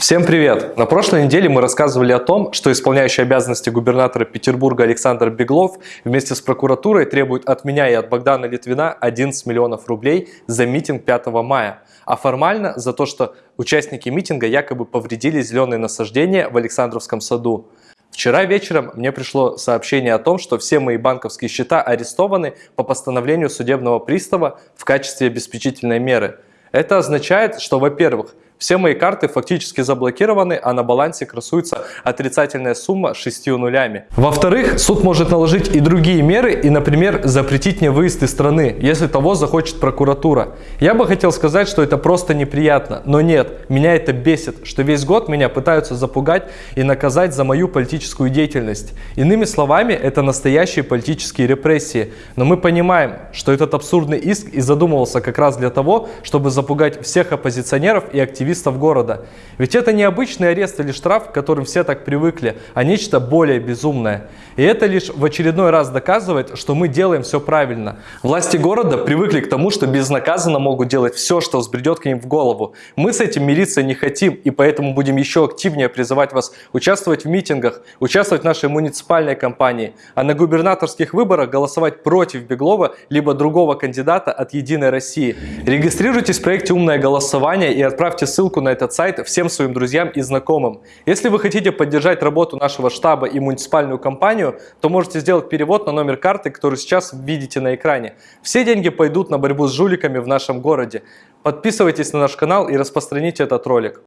Всем привет! На прошлой неделе мы рассказывали о том, что исполняющий обязанности губернатора Петербурга Александр Беглов вместе с прокуратурой требует от меня и от Богдана Литвина 11 миллионов рублей за митинг 5 мая, а формально за то, что участники митинга якобы повредили зеленые насаждения в Александровском саду. Вчера вечером мне пришло сообщение о том, что все мои банковские счета арестованы по постановлению судебного пристава в качестве обеспечительной меры. Это означает, что, во-первых, все мои карты фактически заблокированы, а на балансе красуется отрицательная сумма с 6 нулями. Во-вторых, суд может наложить и другие меры и, например, запретить мне выезд из страны, если того захочет прокуратура. Я бы хотел сказать, что это просто неприятно, но нет, меня это бесит, что весь год меня пытаются запугать и наказать за мою политическую деятельность. Иными словами, это настоящие политические репрессии. Но мы понимаем, что этот абсурдный иск и задумывался как раз для того, чтобы запугать всех оппозиционеров и активистов активистов города. Ведь это не обычный арест или штраф, к которым все так привыкли, а нечто более безумное. И это лишь в очередной раз доказывает, что мы делаем все правильно. Власти города привыкли к тому, что безнаказанно могут делать все, что взбредет к ним в голову. Мы с этим мириться не хотим, и поэтому будем еще активнее призывать вас участвовать в митингах, участвовать в нашей муниципальной кампании, а на губернаторских выборах голосовать против Беглова либо другого кандидата от «Единой России». Регистрируйтесь в проекте «Умное голосование» и отправьте ссылку ссылку на этот сайт всем своим друзьям и знакомым. Если вы хотите поддержать работу нашего штаба и муниципальную компанию, то можете сделать перевод на номер карты, который сейчас видите на экране. Все деньги пойдут на борьбу с жуликами в нашем городе. Подписывайтесь на наш канал и распространите этот ролик.